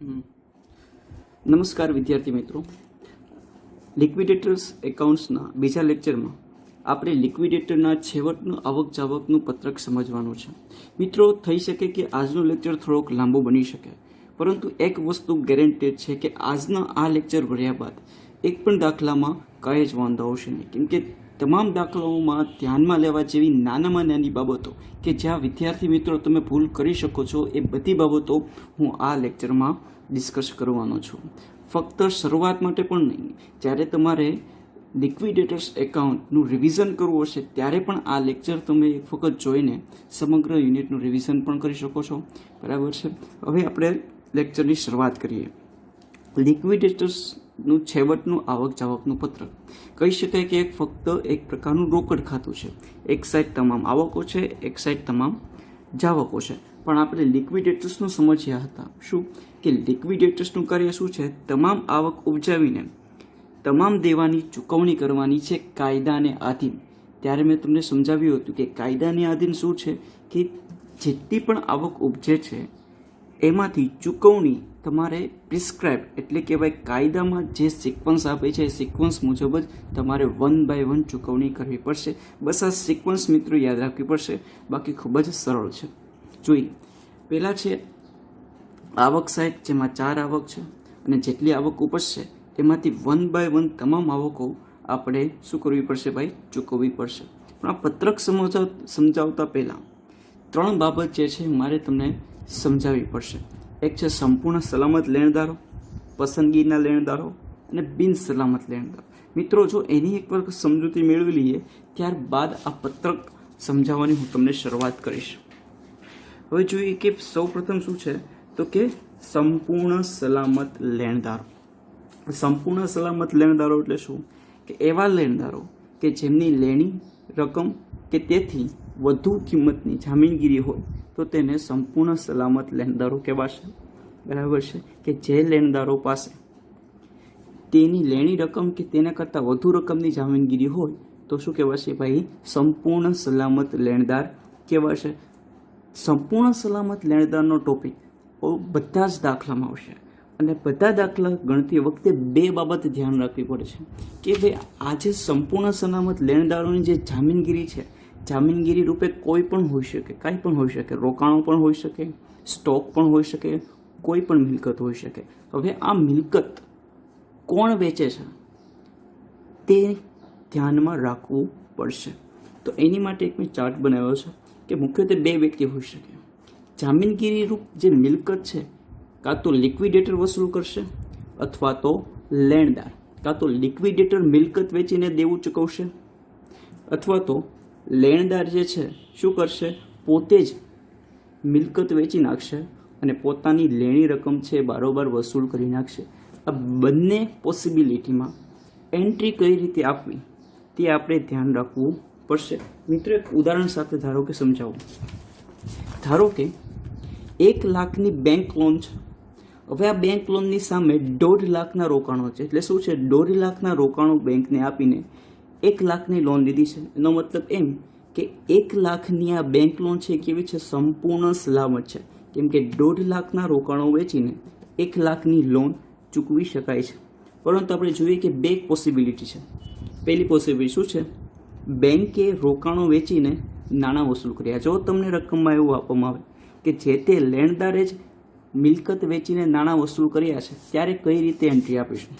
નમસ્કાર વિદ્યાર્થી મિત્રો. લિક્વિડેટર્સ એકાઉન્ટ્સના બીજા લેક્ચરમાં આપણે લિક્વિડેટરના છેવટનું આવક જાવકનું પત્રક સમજવાનું છે. મિત્રો, થઈ શકે કે આજનો લેક્ચર થોડોક લાંબો બની શકે, પરંતુ એક વસ્તુ ગેરંટેડ છે કે આજના આ લેક્ચર ભર્યા બાદ એક પણ દાખલામાં કાંઈ જ વાંધો આવશે નહીં. કેમ કે તમામ દાખલાઓમાં ધ્યાનમાં લેવા જેવી નાનામાં નાની બાબતો કે જ્યાં વિદ્યાર્થી મિત્રો તમે ભૂલ કરી શકો છો એ બધી બાબતો હું આ લેક્ચરમાં ડિસ્કસ કરવાનો છું. ફક્ત શરૂઆત માટે પણ નહીં. જ્યારે તમારે લિક્વિડેટર્સ એકાઉન્ટનું રિવિઝન કરવું હશે, ત્યારે પણ આ લેક્ચર તમે એક વખત જોઈને સમગ્ર યુનિટનું રિવિઝન પણ કરી શકો છો. બરાબર છે? હવે આપણે લેક્ચરની શરૂઆત કરીએ. લિક્વિડેટર્સનું છેવટનું આવક જાવકનું પત્ર. કહી શકાય કે એક ફક્ત એક પ્રકારનું રોકડ ખાતું છે. એક સાઈડ તમામ આવકો છે, એક સાઈડ તમામ જાવકો છે. પણ આપણે લિક્વિડેટર્સનું સમજ્યા હતા. શું? કે લિક્વિડેટર્સનું કાર્ય શું છે? તમામ આવક ઉપજાવીને, તમામ દેવાની ચૂકવણી કરવાની છે કાયદાને આધીન. ત્યારે મેં તમને સમજાવ્યું હતું કે કાયદાને આધીન શું છે? કે જેટલી પણ આવક ઉપજે છે, એમાંથી ચૂકવણી તમારે પ્રિસ્ક્રાઇબ એટલે કે ભાઈ કાયદામાં જે સિક્વન્સ આપે છે, એ સિક્વન્સ મુજબ જ તમારે વન બાય વન ચૂકવણી કરવી પડશે. બસ આ સિક્વન્સ મિત્રો યાદ રાખવી પડશે. બાકી ખૂબ જ સરળ છે. જોઈએ પહેલાં છે, આવક સાહેબ, જેમાં ચાર આવક છે અને જેટલી આવક ઉપજશે, તેમાંથી વન બાય વન તમામ આવકો આપણે શું કરવી પડશે ભાઈ? ચૂકવવી પડશે. પણ આ પત્રક સમજાવ, સમજાવતા પહેલાં ત્રણ બાબત જે છે, મારે તમને સમજાવવી પડશે. એક છે, સંપૂર્ણ સલામત લેણદારો, પસંદગીના લેણદારો અને બિન સલામત લેણદારો. મિત્રો, જો એની એક વાર સમજૂતી મેળવી લઈએ, ત્યારબાદ આ પત્રક સમજાવવાની હું તમને શરૂઆત કરીશ. હવે જોઈએ કે સૌ પ્રથમ શું છે? તો કે સંપૂર્ણ સલામત લેણદારો. સંપૂર્ણ સલામત લેણદારો એટલે શું? કે એવા લેણદારો કે જેમની લેણી રકમ કે તેથી વધુ કિંમતની જામીનગીરી હોય, તો તેને સંપૂર્ણ સલામત લેણદારો કહેવાશે. બરાબર છે? કે જે લેણદારો પાસે તેની લેણી રકમ કે તેના કરતાં વધુ રકમની જામીનગીરી હોય, તો શું કહેવાશે ભાઈ? સંપૂર્ણ સલામત લેણદાર કહેવાશે. સંપૂર્ણ સલામત લેણદારનો ટોપિક બધા જ દાખલામાં આવશે. અને બધા દાખલા ગણતી વખતે બે બાબત ધ્યાન રાખવી પડે છે. કે ભાઈ આજે સંપૂર્ણ સલામત લેણદારોની જે જામીનગીરી છે, જામીનગીરી રૂપે કોઈ પણ હોઈ શકે, કાંઈ પણ હોઈ શકે. રોકાણો પણ હોઈ શકે, સ્ટોક પણ હોઈ શકે, કોઈ પણ મિલકત હોઈ શકે. હવે આ મિલકત કોણ વેચે છે? તે ધ્યાનમાં રાખવું પડશે. તો એની માટે એક મેં ચાર્ટ બનાવ્યો છે. કે મુખ્યત્વે બે વ્યક્તિ હોઈ શકે. જામીનગીરી રૂપ જે મિલકત છે, કાં તો લિક્વિડેટર વસૂલ કરશે અથવા તો લેણદાર, કાં તો લિક્વિડેટર મિલકત વેચીને દેવું ચૂકવશે અથવા તો લેણદાર જે છે, શું કરશે? પોતે જ મિલકત વેચી નાખશે અને પોતાની લેણી રકમ છે બારોબાર વસૂલ કરી નાખશે. આ બંને પોસિબિલિટીમાં એન્ટ્રી કઈ રીતે આપવી, તે આપણે ધ્યાન રાખવું પડશે. મિત્રો એક ઉદાહરણ સાથે ધારો કે સમજાવું. ધારો કે એક લાખની બેંક લોન છે. હવે આ બેંક લોનની સામે દોઢ લાખના રોકાણો છે. એટલે શું છે? દોઢ લાખના રોકાણો બેંકને આપીને એક લાખની લોન લીધી છે. એનો મતલબ એમ કે એક લાખની આ બેંક લોન છે કેવી છે? સંપૂર્ણ સલામત છે. કેમ કે દોઢ લાખના રોકાણો વેચીને એક લાખની લોન ચૂકવી શકાય છે. પરંતુ આપણે જોઈએ કે બે પોસિબિલિટી છે. પહેલી પોસિબિલિટી શું છે? બેંકે રોકાણો વેચીને નાણાં વસૂલ કર્યા. જો તમને રકમમાં એવું આપવામાં આવે કે જે તે લેણદારે જ મિલકત વેચીને નાણાં વસૂલ કર્યા છે, ત્યારે કઈ રીતે એન્ટ્રી આપીશું?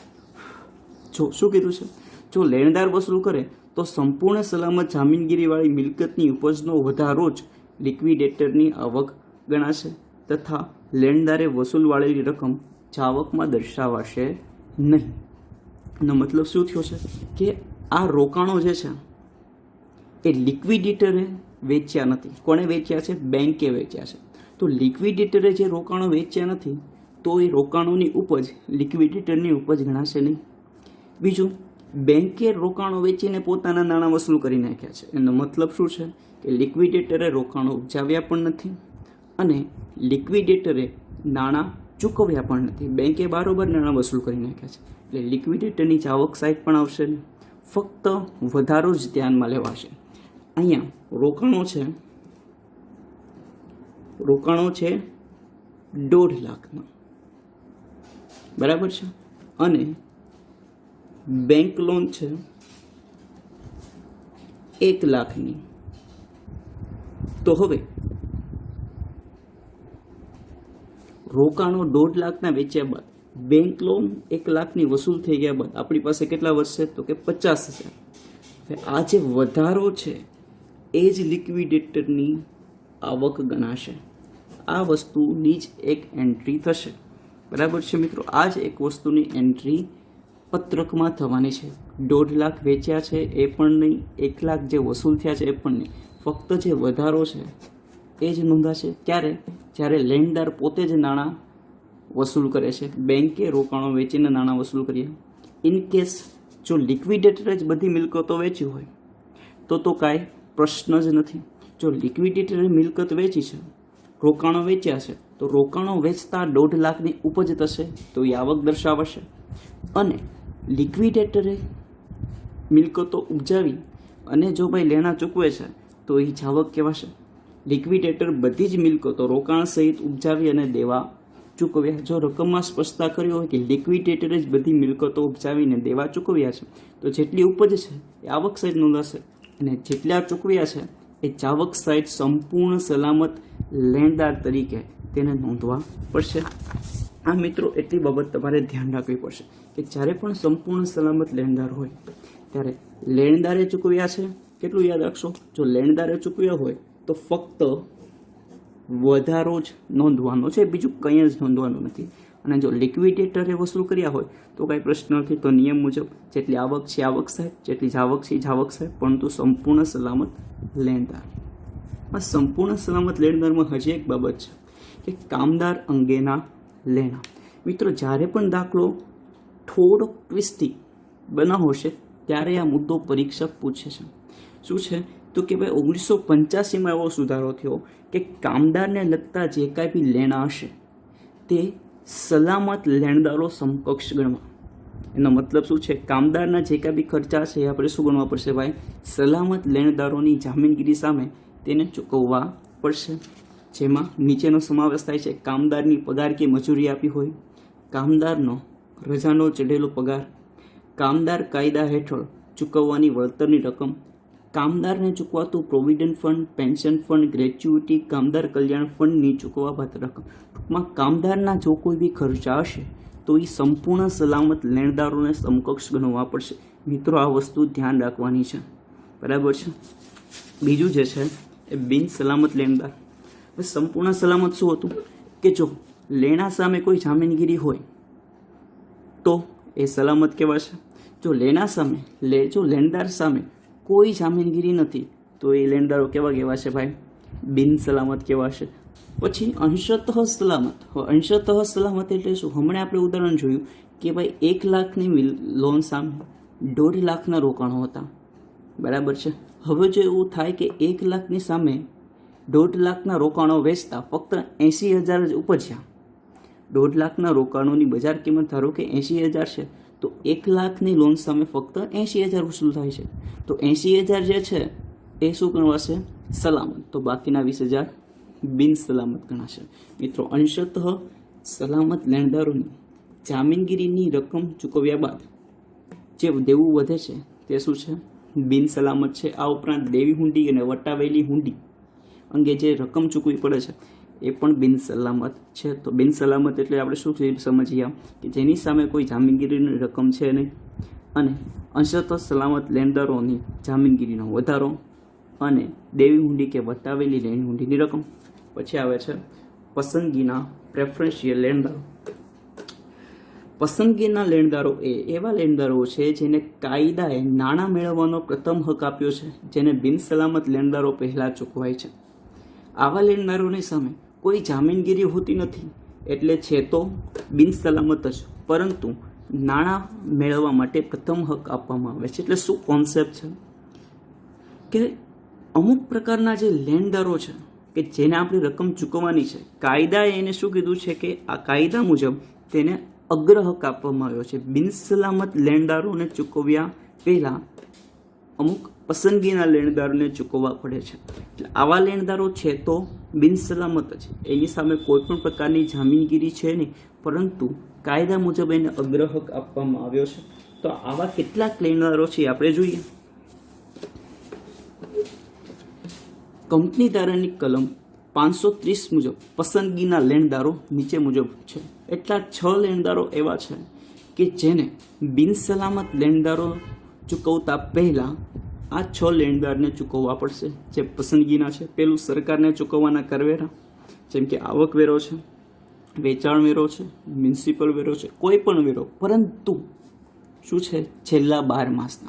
જો, શું કીધું છે? જો લેણદાર વસૂલ કરે, તો સંપૂર્ણ સલામત જામીનગીરીવાળી મિલકતની ઉપજનો વધારો જ લિક્વિડેટરની આવક ગણાશે તથા લેણદારે વસૂલ વાળેલી રકમ જાવકમાં દર્શાવાશે નહીં. નો મતલબ શું થયો છે? કે આ રોકાણો જે છે એ લિક્વિડિટરે વેચ્યા નથી. કોણે વેચ્યા છે? બેંકે વેચ્યા છે. તો લિક્વિડેટરે જે રોકાણો વેચ્યા નથી, તો એ રોકાણોની ઉપજ લિક્વિડેટરની ઉપજ ગણાશે નહીં. બીજું બેંકે રોકાણો વેચીને પોતાના નાણાં વસૂલ કરી નાખ્યા છે. એનો મતલબ શું છે? કે લિક્વિડેટરે રોકાણો ઉપજાવ્યા પણ નથી અને લિક્વિડેટરે નાણાં ચૂકવ્યા પણ નથી. બેંકે બારોબર નાણાં વસૂલ કરી નાખ્યા છે. એટલે લિક્વિડેટરની જાવક સાઈડ પણ આવશે નહીં. ફક્ત વધારો જ ધ્યાનમાં લેવાશે. અહીંયા રોકાણો છે. રોકાણો છે દોઢ લાખના બરાબર છે? અને બેંક લોન છે એક લાખની. તો હવે રોકાણો દોઢ લાખના વેચ્યા બાદ બેંક લોન એક લાખની વસૂલ થઈ ગયા બાદ આપણી પાસે કેટલા વર્ષ તો કે પચાસ હજાર. આ જે વધારો છે એ જ લિક્વિડેટરની આવક ગણાશે. આ વસ્તુની જ એક એન્ટ્રી થશે. બરાબર છે મિત્રો? આ જ એક વસ્તુની એન્ટ્રી પત્રકમાં થવાની છે. દોઢ લાખ વેચ્યા છે એ પણ નહીં, એક લાખ જે વસૂલ થયા છે એ પણ નહીં. ફક્ત જે વધારો છે એ જ નોંધાશે. ક્યારે? જ્યારે લેન્ડર પોતે જ નાણાં વસૂલ કરે છે. બેંકે રોકાણો વેચીને નાણાં વસૂલ કર્યા ઇન કેસ જો લિક્વિડેટર જ બધી મિલકતો વેચી હોય, તો તો કાંઈ પ્રશ્ન જ નથી. જો લિક્વિડેટરે મિલકત વેચી છે, રોકાણો વેચ્યા છે, તો રોકાણો વેચતા દોઢ લાખની ઉપજ થશે, તો એ આવક દર્શાવશે. અને લિક્વિડેટરે મિલકતો ઉપજાવી અને જો ભાઈ લેણા ચૂકવે છે, તો એ જાવક કહેવાશે. લિક્વિડેટર બધી જ મિલકતો રોકાણ સહિત ઉપજાવી અને દેવા ચૂકવ્યા. જો રકમમાં સ્પષ્ટતા કરી હોય કે લિક્વિડેટરે જ બધી મિલકતો ઉપજાવીને દેવા ચૂકવ્યા છે, તો જેટલી ઉપજ છે, એ આવક સહિત નોંધાશે અને જેટલા ચૂકવ્યા છે, એ ચાવક સહિત સંપૂર્ણ સલામત લેણદાર તરીકે તેને નોંધવા પડશે. આ મિત્રો, એટલી બાબત તમારે ધ્યાન રાખવી પડશે કે જ્યારે પણ સંપૂર્ણ સલામત લેણદાર હોય, ત્યારે લેણદારે ચૂકવ્યા છે, કેટલું યાદ રાખશો? જો લેણદારે ચૂકવ્યા હોય, તો ફક્ત વધારો જ નોંધવાનો છે, બીજું કંઈ જ નોંધવાનું નથી. અને જો લિક્વિડેટરે વસૂલ કર્યા હોય, તો કાંઈ પ્રશ્ન નથી, તો નિયમ મુજબ જેટલી આવક છે આવક સાહેબ, જેટલી જાવક છે જાવક સાહેબ, પરંતુ સંપૂર્ણ સલામત લેણદાર. આ સંપૂર્ણ સલામત લેણદારમાં હજી એક બાબત છે કે કામદાર અંગેના લેણા. મિત્રો, જ્યારે પણ દાખલો થોડોક ટ્વિસ્ટી છે ત્યારે આ મુદ્દો પરીક્ષક પૂછે છે. શું છે? તો કે ભાઈ, ઓગણીસો પંચ્યાસીમાં એવો સુધારો થયો કે કામદારને લગતા જે કાંઈ બી લેણા હશે, તે સલામત લેણદારો સમકક્ષ ગણવા. એનો મતલબ શું છે? કામદારના જે કાંઈ બી ખર્ચા છે એ આપણે શું ગણવા પડશે ભાઈ? સલામત લેણદારોની જામીનગીરી સામે તેને ચૂકવવા પડશે. જેમાં નીચેનો સમાવેશ થાય છે કામદારની પગાર કે મજૂરી આપી હોય, કામદારનો રજાનો ચઢેલો પગાર, કામદાર કાયદા હેઠળ ચૂકવવાની વળતરની રકમ કામદારને ચૂકવાતું provident fund, pension fund, gratuity, કામદાર કલ્યાણ ફંડની ચૂકવવા બાદ રકમ. ટૂંકમાં કામદારના જો કોઈ બી ખર્ચા હશે, તો એ સંપૂર્ણ સલામત લેણદારોને સમકક્ષ ગણવા પડશે. મિત્રો, આ વસ્તુ ધ્યાન રાખવાની છે. બરાબર છે? બીજું જે છે, એ બિન સલામત લેણદાર. સંપૂર્ણ સલામત શું હતું? કે જો લેણા સામે કોઈ જામીનગીરી હોય, તો એ સલામત કહેવાશે જો લેણા સામે, લે, જો લેણદાર સામે કોઈ જામીનગીરી નથી. તો એ લેણદારો કેવા કહેવાશે ભાઈ? બિન સલામત કહેવાશે પછી અંશતઃ સલામત. અંશતઃ સલામત એટલે શું? હમણાં આપણે ઉદાહરણ જોયું કે ભાઈ એક લાખની લોન સામે દોઢ લાખના રોકાણો હતા. બરાબર છે? હવે જો એવું થાય કે એક લાખની સામે દોઢ લાખના રોકાણો વેચતા ફક્ત એંસી હજાર જ ઉપજ્યા. દોઢ લાખના રોકાણોની બજાર કિંમત ધારો કે એંસી હજાર છે. તો એક લાખની લોન સામે ફક્ત એંશી હજાર વસૂલ થાય છે. તો એંશી હજાર જે છે, એ શું ગણવાશે? સલામત. તો બાકીના વીસ હજાર બિન સલામત ગણાશે. મિત્રો, અંશતઃ સલામત લેણદારોની જામીનગીરીની રકમ ચૂકવ્યા બાદ જે દેવું વધે છે, તે શું છે? બિન સલામત છે. આ ઉપરાંત દેવી હુંડી અને વટાવેલી હુંડી અંગે જે રકમ ચૂકવી પડે છે એ પણ બિનસલામત છે. તો બિનસલામત એટલે આપણે શું સમજીએ? કે જેની સામે કોઈ જામીનગીરીની રકમ છે નહીં. અને અંશત સલામત લેણદારોની જામીનગીરીનો વધારો અને દેવી હુંડી કે વટાવેલી લેણી હુંડીની રકમ. પછી આવે છે પસંદગીના પ્રેફરન્શિયલ લેણદારો પસંદગીના લેણદારો એ એવા લેણદારો છે જેને કાયદાએ નાણાં મેળવવાનો પ્રથમ હક આપ્યો છે, જેને બિનસલામત લેણદારો પહેલાં ચૂકવાય છે. આવા લેણદારોની સામે કોઈ જામીનગીરી હોતી નથી, એટલે છે તો બિન સલામત જ. પરંતુ નાણાં મેળવવા માટે પ્રથમ હક આપવામાં આવે છે. એટલે શું કોન્સેપ્ટ છે? કે અમુક પ્રકારના જે લેણદારો છે, કે જેને આપણે રકમ ચૂકવવાની છે, કાયદાએ એને શું કીધું છે કે આ કાયદા મુજબ તેને અગ્રહક આપવામાં આવ્યો છે. બિનસલામત લેન્ડરોને ચૂકવ્યા પહેલાં અમુક પસંદગીના લેણદારોને ચૂકવવા પડે છે. આવા લેણદારો છે તો બિનસલામત છે. એની સામે કોઈ પણ પ્રકારની જામીનગીરી છે નહીં. પરંતુ કાયદા મુજબ એને અગ્રહક આપવામાં આવ્યો છે. તો આવા કેટલાક લેણદારો છે આપણે જોઈએ. કંપની ધારાની કલમ પાંચસો ત્રીસ મુજબ પસંદગીના લેણદારો નીચે મુજબ છે. એટલા છ લેણદારો એવા છે કે જેને બિનસલામત લેણદારો ચૂકવતા પહેલાં આ છ લેણદારને ચૂકવવા પડશે, જે પસંદગીના છે. પેલું સરકારને ચૂકવવાના કરવેરા, જેમ કે આવકવેરો છે, વેચાણ વેરો છે, મ્યુનિસિપલ વેરો છે, કોઈ પણ વેરો. પરંતુ શું છે? છેલ્લા બાર માસના.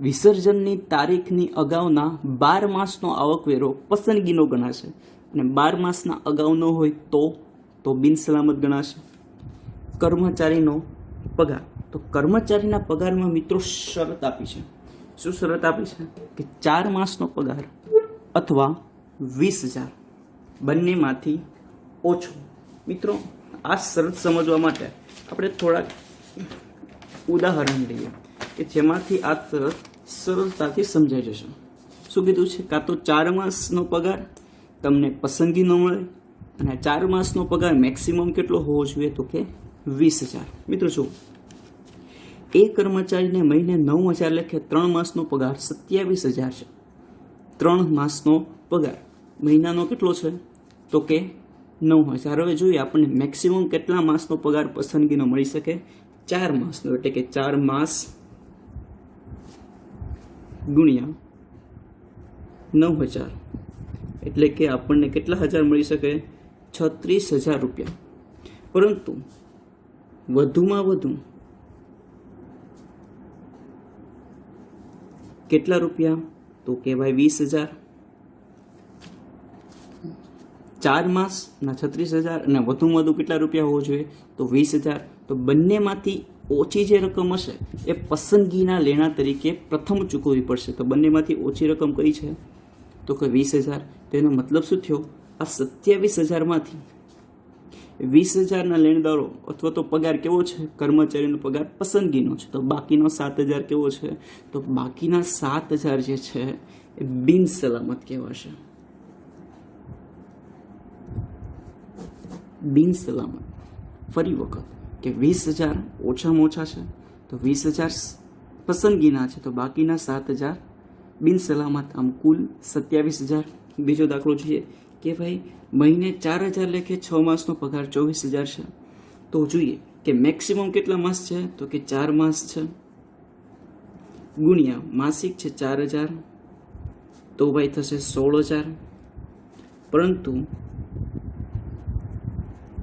વિસર્જનની તારીખની અગાઉના બાર માસનો આવકવેરો પસંદગીનો ગણાશે. અને બાર માસના અગાઉનો હોય તો તો બિનસલામત ગણાશે. કર્મચારીનો પગાર. તો કર્મચારીના પગારમાં મિત્રો શરત આપી છે. શું શરત આપી છે? કે ચાર માસનો પગાર અથવા વીસ હજાર. બંનેમાંથી ઓછો. મિત્રો, આ શરત સમજવા માટે આપણે થોડાક ઉદાહરણ લઈએ કે જેમાંથી આ શરત સરળતાથી સમજાઈ જશે. શું કીધું છે? કાં તો ચાર માસનો પગાર તમને પસંદગી ન મળે અને ચાર માસનો પગાર મેક્સિમમ કેટલો હોવો જોઈએ? તો કે વીસ હજાર. મિત્રો શું એ કર્મચારીને મહિને નવ હજાર લેખે, ત્રણ માસનો પગાર સત્યાવીસ હજાર છે. ત્રણ માસનો પગાર. મહિનાનો કેટલો છે? તો કે નવ હજાર. હવે જોઈએ આપણને મેક્સિમમ કેટલા માસનો પગાર પસંદગીનો મળી શકે? ચાર માસનો, એટલે કે ચાર માસ ગુણ્યા નવ હજાર. એટલે કે આપણને કેટલા હજાર મળી શકે? છત્રીસ હજાર રૂપિયા. પરંતુ વધુમાં વધુ કેટલા રૂપિયા? તો કહેવાય વીસ હજાર. ચાર માસના છત્રીસ હજાર અને વધુમાં વધુ કેટલા રૂપિયા હોવો જોઈએ? તો વીસ હજાર. તો બંનેમાંથી ઓછી જે રકમ હશે, એ પસંદગીના લેણા તરીકે પ્રથમ ચૂકવવી પડશે. તો બંનેમાંથી ઓછી રકમ કઈ છે? તો કે વીસ હજાર. તો એનો મતલબ શું થયો? આ સત્યાવીસ હજારમાંથી વીસ હજારના લેણદારો અથવા તો પગાર કેવો છે? કર્મચારીનો પગાર પસંદગીનો છે. તો બાકીનો સાત હજાર કેવો છે? તો બાકીના સાત હજાર જે છે એ બિન સલામત કહેવાશે. બિન સલામત ફરી વખત કે વીસ હજાર ઓછામાં ઓછા છે. તો વીસ હજાર પસંદગીના છે. તો બાકીના સાત હજાર બિન સલામત આમ કુલ સત્યાવીસ હજાર. બીજો દાખલો જોઈએ. કે ભાઈ, મહિને ચાર હજાર લેખે છ માસનો પગાર ચોવીસ હજાર છે. તો જોઈએ કે મેક્સિમમ કેટલા માસ છે? તો કે ચાર માસ છે. ગુણ્યા માસિક છે ચાર હજાર, તો ભાઈ થશે સોળ હજાર. પરંતુ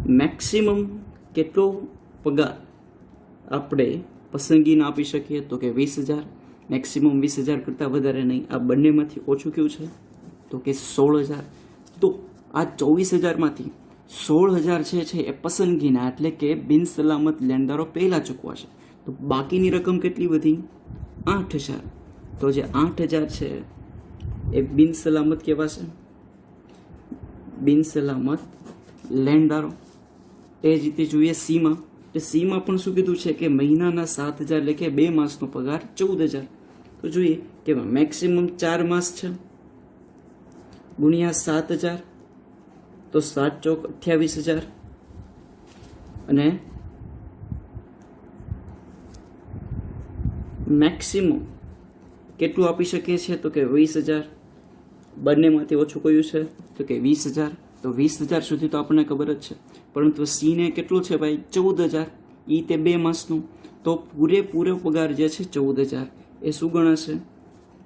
મેક્સિમમ કેટલો પગાર આપણે પસંદગીને આપી શકીએ તો કે વીસ હજાર. મેક્સિમમ વીસ હજાર કરતાં વધારે નહીં. આ બંનેમાંથી ઓછું કયું છે? તો કે સોળ હજાર. તો આ ચોવીસ હજારમાંથી સોળ હજાર છે એ પસંદગીના, એટલે કે બિનસલામત લેણદારો પહેલાં ચૂકવાશે તો બાકીની રકમ કેટલી વધી? આઠ હજાર. તો જે આઠ હજાર છે એ બિનસલામત કહેવાશે. બિનસલામત લેણદારો એ જ રીતે જોઈએ સીમાં. તો સીમાં પણ શું કીધું છે કે મહિનાના સાત હજાર લેખે બે માસનો પગાર ચૌદ હજાર. તો જોઈએ કે મેક્સિમમ ચાર માસ છે. ગુણ્યા સાત હજાર, તો સાત ચોક અઠ્યાવીસ હજાર. અને મેક્સિમમ કેટલું આપી શકીએ છીએ? તો કે વીસ હજાર. બંનેમાંથી ઓછું કયું છે? તો કે વીસ હજાર. તો વીસ હજાર સુધી તો આપણને ખબર જ છે. પરંતુ સીને કેટલું છે ભાઈ? ચૌદ હજાર. એ તે બે માસનું. તો પૂરેપૂરો પગાર જે છે ચૌદ હજાર. એ શું ગણાશે?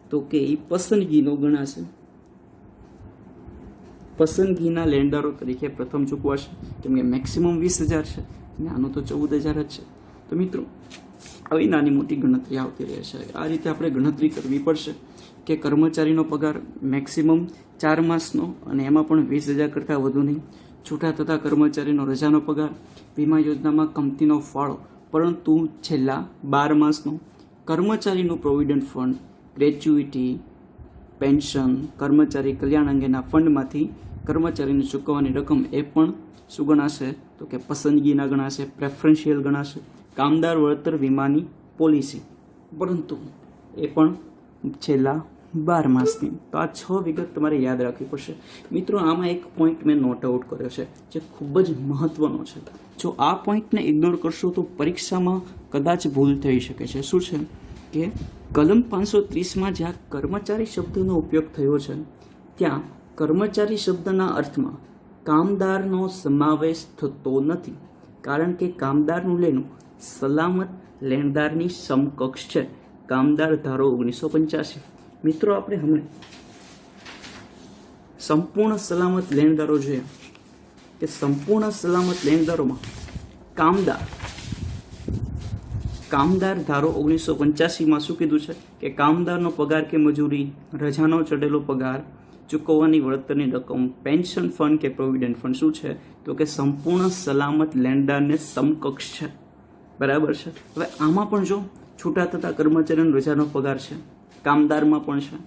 તો કે એ પસંદગીનો ગણાશે. પસંદગીના લેન્ડરો તરીકે પ્રથમ ચૂકવાશે, કેમ કે મેક્સિમમ વીસ હજાર છે અને આનો તો ચૌદ હજાર જ છે. તો મિત્રો, આવી નાની મોટી ગણતરી આવતી રહે છે. આ રીતે આપણે ગણતરી કરવી પડશે કે કર્મચારીનો પગાર મેક્સિમમ ચાર માસનો અને એમાં પણ વીસ હજાર કરતાં વધુ નહીં. છૂટા થતા કર્મચારીનો રજાનો પગાર, વીમા યોજનામાં કંપનીનો ફાળો, પરંતુ છેલ્લા બાર માસનો કર્મચારીનું પ્રોવિડન્ટ ફંડ ગ્રેચ્યુઇટી પેન્શન કર્મચારી કલ્યાણ અંગેના ફંડમાંથી કર્મચારીને ચૂકવવાની રકમ એ પણ શું ગણાશે તો કે પસંદગીના ગણાશે પ્રેફરન્શિયલ ગણાશે. કામદાર વળતર વીમાની પોલિસી. પરંતુ એ પણ છેલ્લા બાર માસની તો આ છ વિગત તમારે યાદ રાખવી પડશે. મિત્રો, આમાં એક પોઈન્ટ મેં નોટ આઉટ કર્યો છે, જે ખૂબ જ મહત્વનો છે. જો આ પોઈન્ટને ઇગ્નોર કરશો તો પરીક્ષામાં કદાચ ભૂલ થઈ શકે છે. શું છે? કે કલમ પાંચસો ત્રીસમાં જ્યાં કર્મચારી શબ્દનો ઉપયોગ થયો છે, ત્યાં કર્મચારી શબ્દના અર્થમાં, કામદારનો સમાવેશ થતો નથી, કારણ કે કામદારનું લેણું સલામત લેણદારની સમકક્ષ છે. કામદાર ધારો ઓગણીસો પંચ્યાસી. મિત્રો, આપણે હમણાં સંપૂર્ણ સલામત લેણદારો જોઈએ કે સંપૂર્ણ સલામત લેણદારોમાં કામદાર કામદાર ધારો ઓગણીસો પંચ્યાસીમાં શું કીધું છે? કે કામદારનો પગાર કે મજૂરી, રજાનો ચડેલો પગાર ચૂકવવાની વળતરની રકમ, પેન્શન ફંડ કે પ્રોવિડન્ટ ફંડ શું છે? તો કે સંપૂર્ણ સલામત લેણદારને સમકક્ષ છે. બરાબર છે? હવે આમાં પણ જો છૂટા થતા કર્મચારીનો રજાનો પગાર છે, કામદારમાં પણ છે,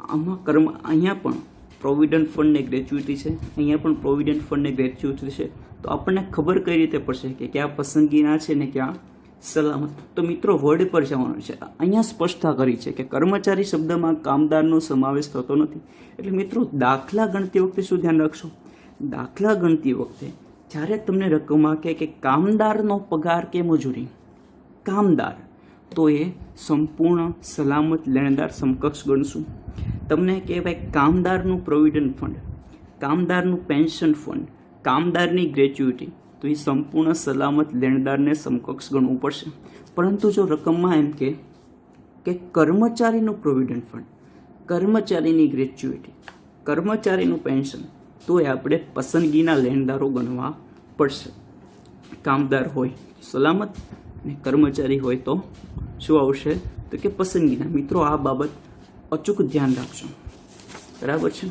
આમાં કર્મ, અહીંયા પણ પ્રોવિડન્ટ ફંડને ગ્રેચ્યુટી છે, અહીંયા પણ પ્રોવિડન્ટ ફંડને ગ્રેચ્યુટી છે. તો આપણને ખબર કઈ રીતે પડશે કે ક્યાં પસંદગીના છે ને ક્યાં સલામત. તો મિત્રો વર્ડ પર જવાનું છે. અહીંયા સ્પષ્ટતા કરી છે કે કર્મચારી શબ્દમાં કામદારનો સમાવેશ થતો નથી. એટલે મિત્રો, દાખલા ગણતી વખતે શું ધ્યાન રાખશો? દાખલા ગણતી વખતે જ્યારે તમને રકમમાં આપે કે કામદારનો પગાર કે મજૂરી, કામદાર, તો એ સંપૂર્ણ સલામત લેણદાર સમકક્ષ ગણશું. તમને કહેવાય કામદારનું પ્રોવિડન્ટ ફંડ કામદારનું પેન્શન ફંડ કામદારની ગ્રેચ્યુટી તો એ સંપૂર્ણ સલામત લેણદારને સમકક્ષ ગણવું પડશે. પરંતુ જો રકમમાં એમ કે કે કર્મચારીનું પ્રોવિડન્ટ ફંડ કર્મચારીની ગ્રેચ્યુટી કર્મચારીનું પેન્શન તો એ આપણે પસંદગીના લેણદારો ગણવા પડશે. કામદાર હોય સલામત અને કર્મચારી હોય તો શું આવશે? તો કે પસંદગીના. મિત્રો, આ બાબત અચૂક ધ્યાન રાખજો. બરાબર છે?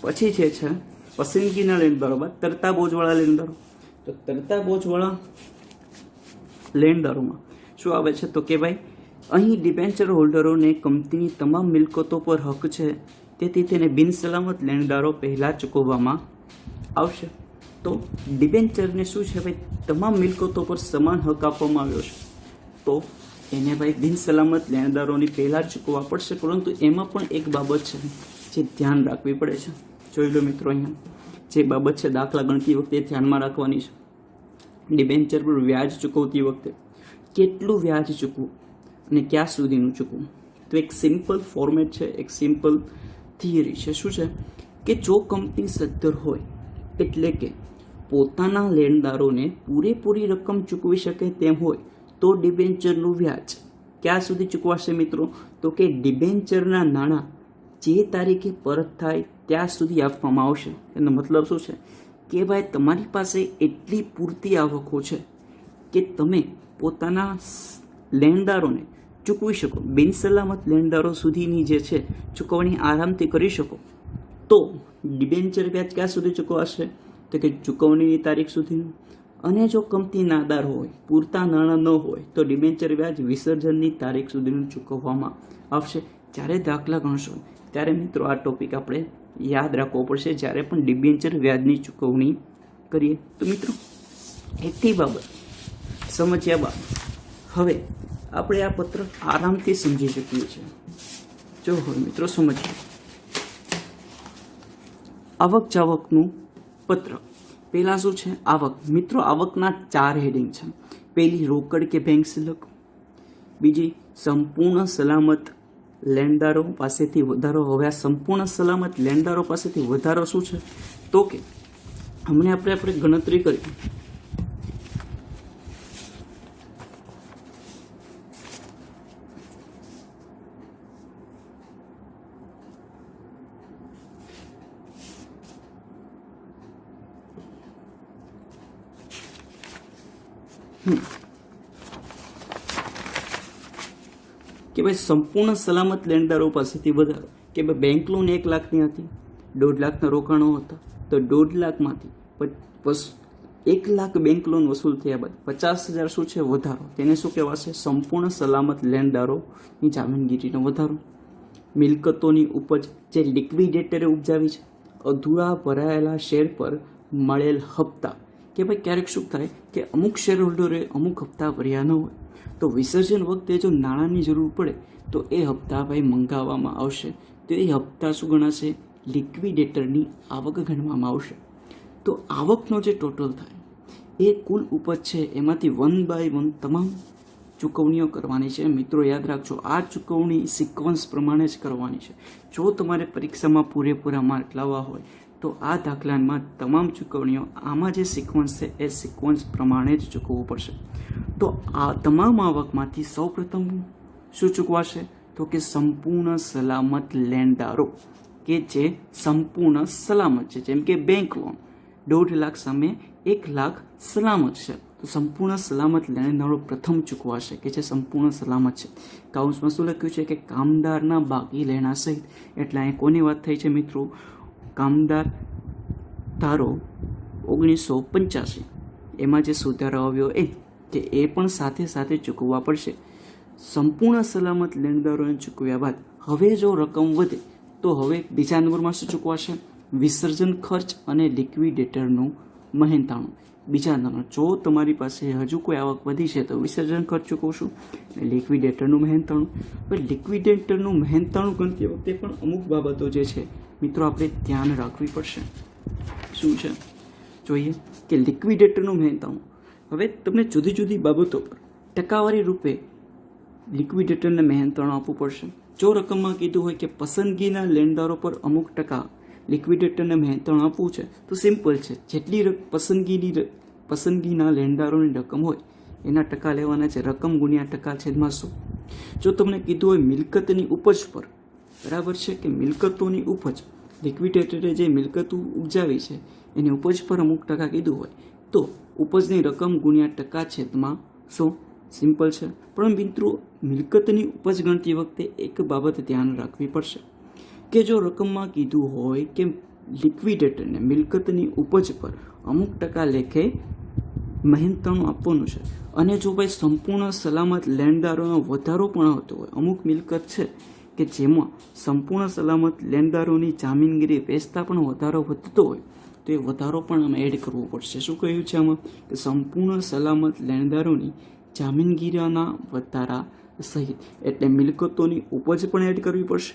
પછી જે છે, પસંદગીના લેણદારો બાદ તરતા બોજવાળા લેણદારો. તો તરતા બોજવાળા લેણદારોમાં શું આવે છે તો કે ભાઈ, અહીં ડિબેન્ચર હોલ્ડરોને કંપનીની તમામ મિલકતો પર હક છે, તેથી તેને બિનસલામત લેણદારો પહેલાં ચૂકવવામાં આવશે. તો ડિબેન્ચરને શું છે ભાઈ, તમામ મિલકતો પર સમાન હક આપવામાં આવ્યો છે. તો એને ભાઈ બિનસલામત લેણદારોની પહેલાં ચૂકવવા પડશે, પરંતુ એમાં પણ એક બાબત છે જે ધ્યાન રાખવી પડે છે. જોઈ લો મિત્રો અહીંયા. જે બાબત છે દાખલા ગણતી વખતે ધ્યાનમાં રાખવાની છે. ડિબેન્ચર પર વ્યાજ ચૂકવતી વખતે કેટલું વ્યાજ ચૂકવું અને ક્યાં સુધીનું ચૂકવું? તો એક સિમ્પલ ફોર્મેટ છે, એક સિમ્પલ થિયરી છે. શું છે? કે જો કંપની સદ્ધર હોય, એટલે કે પોતાના લેણદારોને પૂરેપૂરી રકમ ચૂકવી શકે તેમ હોય, તો ડિબેન્ચરનું વ્યાજ ક્યાં સુધી ચૂકવાશે મિત્રો? તો કે ડિબેન્ચરના નાણાં જે તારીખે પરત થાય ત્યાં સુધી આપવામાં આવશે. એનો મતલબ શું છે? કે ભાઈ, તમારી પાસે એટલી પૂરતી આવકો છે કે તમે પોતાના લેણદારોને ચૂકવી શકો. બિનસલામત લેણદારો સુધીની જે છે, ચૂકવણી આરામથી કરી શકો. તો ડિબેન્ચર વ્યાજ ક્યાં સુધી ચૂકવાશે? તો કે ચૂકવણીની તારીખ સુધીનું. અને જો કંપની નાદાર હોય, પૂરતા નાણાં ન હોય, તો ડિબેન્ચર વ્યાજ વિસર્જનની તારીખ સુધીનું ચૂકવવામાં આવશે. જ્યારે દાખલા ગણશો, ત્યારે મિત્રો આ ટોપિક આપણે યાદ રાખવો પડશે. જ્યારે પણ ડિબેન્ચર વ્યાજની ચૂકવણી કરીએ. તો મિત્રો એટલી બાબત, સમજ્યા બાદ. હવે આપણે આ પત્ર આરામથી સમજી શકીએ છીએ. જો હવે મિત્રો, સમજીએ. આવક જાવકનું પત્ર. પહેલાં શું છે? આવક. મિત્રો, આવકના ચાર હેડિંગ છે. પહેલી રોકડ કે બેંક સિલક બીજી સંપૂર્ણ સલામત લેણદારો પાસેથી વધારો, હવે આ સંપૂર્ણ સલામત લેણદારો પાસેથી વધારો શું છે? તો કે, હમણાં આપણે આપણે ગણતરી કરી. કે ભાઈ સંપૂર્ણ સલામત લેણદારો પાસેથી વધારો કે ભાઈ બેંક લોન એક લાખની હતી, દોઢ લાખના રોકાણો હતા, તો દોઢ લાખમાંથી એક લાખ બેંક લોન વસૂલ થયા બાદ પચાસ હજાર શું છે? વધારો. તેને શું કહેવાશે? સંપૂર્ણ સલામત લેણદારોની જામીનગીરીનો વધારો. મિલકતોની ઉપજ જે લિક્વિડેટરે ઉપજાવી છે, અધૂરા ભરાયેલા શેર પર મળેલ હપ્તા કે ભાઈ ક્યારેક શું થાય કે અમુક શેર હોલ્ડરે અમુક હપ્તા ભર્યા ન હોય. તો વિસર્જન વખતે જો નાણાંની જરૂર પડે, તો એ હપ્તા ભાઈ મંગાવવામાં આવશે. તો એ હપ્તા શું ગણાશે? લિક્વિડેટરની આવક ગણવામાં આવશે. તો આવકનો જે ટોટલ થાય, એ કુલ ઉપજ છે એમાંથી વન બાય વન તમામ ચૂકવણીઓ કરવાની છે. મિત્રો, યાદ રાખજો, આ ચૂકવણી સિક્વન્સ પ્રમાણે જ કરવાની છે. જો તમારે પરીક્ષામાં પૂરેપૂરા માર્ક લાવવા હોય તો આ દાખલામાં તમામ ચૂકવણીઓ આમાં જે સિક્વન્સ છે, એ સિક્વન્સ પ્રમાણે જ ચૂકવવું પડશે. તો આ તમામ આવકમાંથી સૌપ્રથમ શું ચૂકવાશે? તો કે સંપૂર્ણ સલામત લેણદારો, કે જે સંપૂર્ણ સલામત છે, જેમ કે બેંક લોન દોઢ લાખ સામે એક લાખ સલામત છે. તો સંપૂર્ણ સલામત લેણદારો પ્રથમ ચૂકવાશે કે જે સંપૂર્ણ સલામત છે. કાઉન્સમાં શું લખ્યું છે કે કામદારના બાકી લેણા સહિત. એટલે અહીં કોની વાત થઈ છે મિત્રો? કામદાર ધારો ઓગણીસો પંચ્યાસી. એમાં જે સુધારો આવ્યો એ, કે એ પણ સાથે સાથે ચૂકવવા પડશે. સંપૂર્ણ સલામત લેણદારોને ચૂકવ્યા બાદ હવે જો રકમ વધે, તો હવે બીજા નંબરમાં શું ચૂકવાશે? વિસર્જન ખર્ચ અને લિક્વિડેટરનું મહેનતાણું. બીજા નંબર જો તમારી પાસે હજુ કોઈ આવક વધી છે, તો વિસર્જન ખર્ચ ચૂકવશું અને લિક્વિડેટરનું મહેનતાણું. હવે લિક્વિડેટરનું મહેનતાણું ગણતી વખતે પણ અમુક બાબતો જે છે મિત્રો, આપણે ધ્યાન રાખવી પડશે. શું છે? જોઈએ કે લિક્વિડેટરનું મહેનતાણું હવે તમને જુદી જુદી બાબતો પર ટકાવારી રૂપે લિક્વિડેટરને મહેનતાણું આપવું પડશે. જો રકમમાં કીધું હોય કે પસંદગીના લેણદારો પર અમુક ટકા લિક્વિડેટરને મહેનતાણું આપવું છે, તો સિમ્પલ છે. જેટલી પસંદગીની પસંદગીના લેણદારોની રકમ હોય, એના ટકા લેવાના છે. રકમ ગુણ્યા ટકા છેદમાં શું જો તમને કીધું હોય મિલકતની ઉપજ પર, બરાબર છે કે મિલકતોની ઉપજ લિક્વિડેટરે જે મિલકતો ઉપજાવી છે, એની ઉપજ પર અમુક ટકા કીધું હોય. તો ઉપજની રકમ ગુણ્યા ટકા છેદમાં શું સિમ્પલ છે. પણ મિત્રો, મિલકતની ઉપજ ગણતી વખતે એક બાબત ધ્યાન રાખવી પડશે કે જો રકમમાં કીધું હોય કે લિક્વિડેટરને મિલકતની ઉપજ પર અમુક ટકા લેખે મહેનતાણું આપવાનું છે. અને જો ભાઈ સંપૂર્ણ સલામત લેણદારોનો વધારો પણ આવતો હોય, અમુક મિલકત છે કે જેમાં સંપૂર્ણ સલામત લેણદારોની જામીનગીરી વેચતા પણ વધારો વધતો હોય, તો એ વધારો પણ આમાં એડ કરવો પડશે. શું કહ્યું છે આમાં? કે સંપૂર્ણ સલામત લેણદારોની જામીનગીરીના વધારા સહિત એટલે મિલકતોની ઉપજ પણ એડ કરવી પડશે,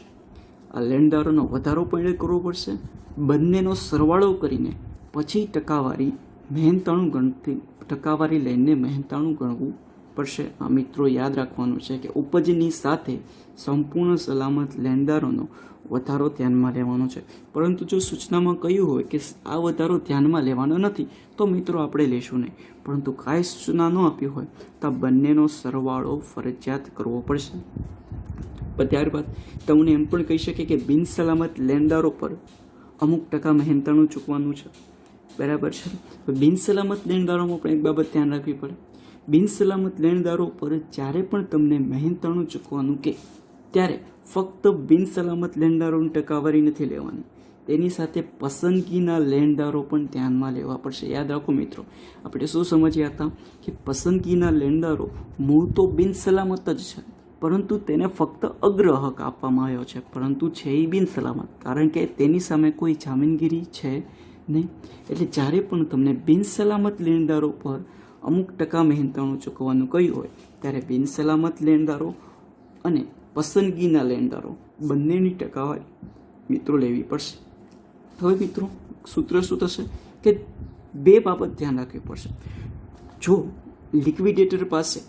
આ લેણદારોનો વધારો પણ એડ કરવો પડશે, બંનેનો સરવાળો કરીને પછી ટકાવારી મહેનતાણું ગણતી, ટકાવારી લઈને મહેનતાણું ગણવું પડશે. આ મિત્રો યાદ રાખવાનું છે કે ઉપજની સાથે સંપૂર્ણ સલામત લેણદારોનો વધારો ધ્યાનમાં લેવાનો છે. પરંતુ જો સૂચનામાં કહ્યું હોય કે આ વધારો ધ્યાનમાં લેવાનો નથી, તો મિત્રો આપણે લેશું નહીં. પરંતુ કાંઈ સૂચના ન આપ્યું હોય, તો બંનેનો સરવાળો ફરજિયાત કરવો પડશે. ત્યારબાદ તમને એમ પણ કહી શકે કે બિનસલામત લેણદારો પર અમુક ટકા મહેનતાણું ચૂકવાનું છે. બરાબર છે? તો બિન લેણદારોમાં પણ એક બાબત ધ્યાન રાખવી પડે. બિન સલામત લેણદારો પર જ્યારે પણ તમને મહેનતાણું ચૂકવાનું કે ત્યારે ફક્ત બિનસલામત લેણદારોની ટકાવારી નથી લેવાની. તેની સાથે પસંદગીના લેણદારો પણ ધ્યાનમાં લેવા પડશે. યાદ રાખો મિત્રો, આપણે શું સમજ્યા હતા કે પસંદગીના લેણદારો મૂળ તો બિનસલામત જ છે, પરંતુ તેને ફક્ત અગ્રહક આપવામાં આવ્યો છે, પરંતુ છે એ બિનસલામત. કારણ કે તેની સામે કોઈ જામીનગીરી છે નહીં. એટલે જ્યારે પણ તમને બિનસલામત લેણદારો પર અમુક ટકા મહેનતાણું ચૂકવવાનું કહ્યું હોય, ત્યારે બિનસલામત લેણદારો અને પસંદગીના લેણદારો બંનેની ટકાવારી મિત્રો લેવી પડશે. હવે મિત્રો, સૂત્ર શું થશે? કે બે બાબત ધ્યાન રાખવી પડશે. જો લિક્વિડેટર પાસે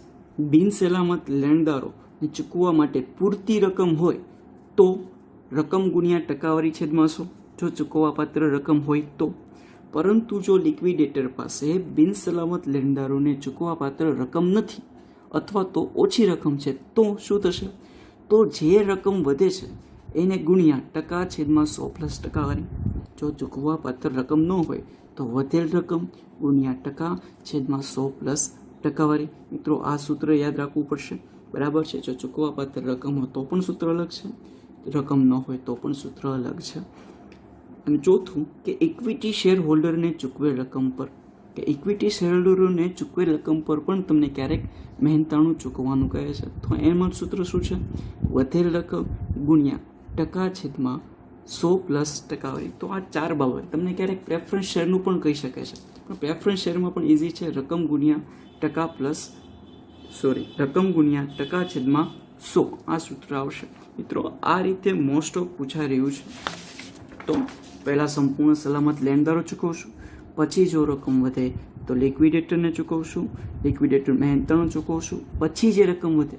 બિનસલામત લેણદારોને ચૂકવવા માટે પૂરતી રકમ હોય, તો રકમ ગુણ્યા ટકાવારી છેદમાં શું? જો ચૂકવવાપાત્ર રકમ હોય તો પરંતુ જો લિક્વિડેટર પાસે બિનસલામત લેણદારોને ચૂકવાપાત્ર રકમ નથી અથવા તો ઓછી રકમ છે, તો શું થશે? તો જે રકમ વધે છે, એને ગુણ્યા ટકા છેદમાં સો પ્લસ ટકાવારી જો ચૂકવાપાત્ર રકમ ન હોય, તો વધેલ રકમ ગુણ્યા ટકા છેદમાં સો પ્લસ ટકાવારી મિત્રો, આ સૂત્ર યાદ રાખવું પડશે. બરાબર છે? જો ચૂકવાપાત્ર રકમ હોય તો પણ સૂત્ર અલગ છે. રકમ ન હોય તો પણ સૂત્ર અલગ છે. અને ચોથું કે ઇક્વિટી શેર હોલ્ડરને ચૂકવેલ રકમ પર. કે ઇક્વિટી શેર હોલ્ડરોને ચૂકવેલ રકમ પર પણ તમને ક્યારેક મહેનતાણું ચૂકવવાનું કહે છે. તો એમાં સૂત્ર શું છે? વધેલ રકમ ગુણ્યા ટકા છેદમાં સો પ્લસ ટકાવારી તો આ ચાર બાબત. તમને ક્યારેક પ્રેફરન્સ શેરનું પણ કહી શકે છે. પણ પ્રેફરન્સ શેરમાં પણ ઇઝી છે. રકમ ગુણ્યા ટકા પ્લસ સોરી રકમ ગુણ્યા ટકા છેદમાં સો. આ સૂત્ર આવશે. મિત્રો, આ રીતે મોસ્ટ ઓફ પૂછાઈ રહ્યું છે. તો પહેલાં સંપૂર્ણ સલામત લેણદારો ચૂકવશું, પછી જો રકમ વધે તો લિક્વિડેટરને ચૂકવશું, લિક્વિડેટર મહેનતાણું ચૂકવશું, પછી જે રકમ વધે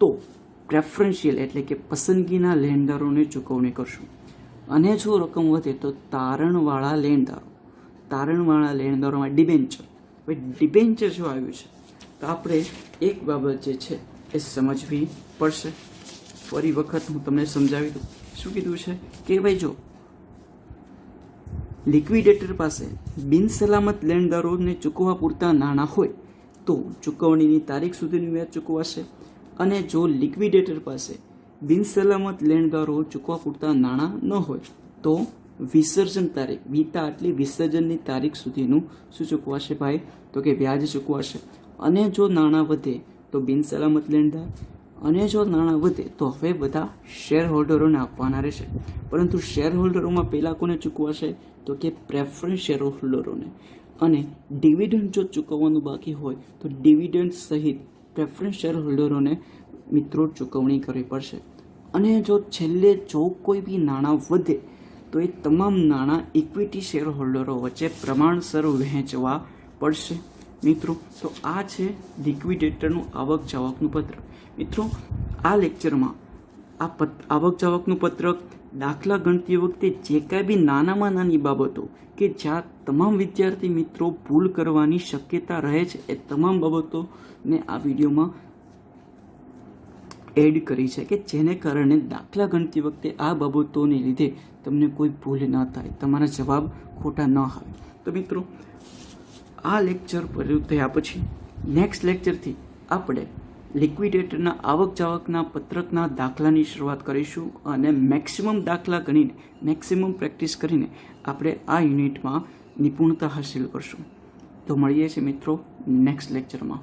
તો પ્રેફરન્શિયલ એટલે કે પસંદગીના લેણદારોને ચૂકવણી કરશું. અને જો રકમ વધે તો તારણવાળા લેણદારો તારણવાળા લેણદારોમાં ડિબેન્ચર હવે ડિબેન્ચર જો આવ્યું છે, તો આપણે એક બાબત જે છે એ સમજવી પડશે. ફરી વખત હું તમને સમજાવી દઉં. શું કીધું છે? કે ભાઈ જો લિક્વિડેટર પાસે બિનસલામત લેણદારોને ચૂકવવા પૂરતા નાણાં હોય, તો ચૂકવણીની તારીખ સુધીનું વ્યાજ ચૂકવાશે અને જો લિક્વિડેટર પાસે બિનસલામત લેણદારો ચૂકવા પૂરતા નાણાં ન હોય, તો વિસર્જન તારીખ, વીતા આટલી વિસર્જનની તારીખ સુધીનું શું ચૂકવાશે ભાઈ? તો કે વ્યાજ ચૂકવાશે. અને જો નાણાં વધે, તો બિનસલામત લેણદાર અને જો નાણાં વધે, તો હવે બધા શેર હોલ્ડરોને આપવાના રહેશે. પરંતુ શેર હોલ્ડરોમાં પહેલાં કોને ચૂકવાશે? તો કે પ્રેફરન્સ શેર હોલ્ડરોને અને ડિવિડન્ડ જો ચૂકવવાનું બાકી હોય, તો ડિવિડન્ડ સહિત પ્રેફરન્સ શેર હોલ્ડરોને મિત્રો ચૂકવણી કરવી પડશે. અને જો છેલ્લે જો કોઈ બી નાણાં વધે, તો એ તમામ નાણાં ઇક્વિટી શેર હોલ્ડરો વચ્ચે પ્રમાણસર વહેંચવા પડશે. મિત્રો, તો આ છે લિક્વિડેટરનું આવક જાવકનું પત્રક મિત્રો, આ લેક્ચરમાં આ પત, આવક જાવકનું પત્રક દાખલા ગણતી વખતે જે કાંઈ બી નાનામાં નાની બાબતો કે જ્યાં તમામ વિદ્યાર્થી મિત્રો ભૂલ કરવાની શક્યતા રહે છે, એ તમામ બાબતોને આ વિડીયોમાં એડ કરી છે કે જેને કારણે દાખલા ગણતી વખતે આ બાબતોને લીધે તમને કોઈ ભૂલ ન થાય, તમારા જવાબ ખોટા ન આવે. તો મિત્રો આ લેક્ચર પૂરું થયા પછી નેક્સ્ટ લેક્ચરથી આપણે લિક્વિડેટરના આવક જાવકના પત્રકના દાખલાની શરૂઆત કરીશું અને મેક્સિમમ દાખલા ગણીને મેક્સિમમ પ્રેક્ટિસ કરીને આપણે આ યુનિટમાં નિપુણતા હાંસિલ કરશું. તો મળીએ છીએ મિત્રો નેક્સ્ટ લેક્ચરમાં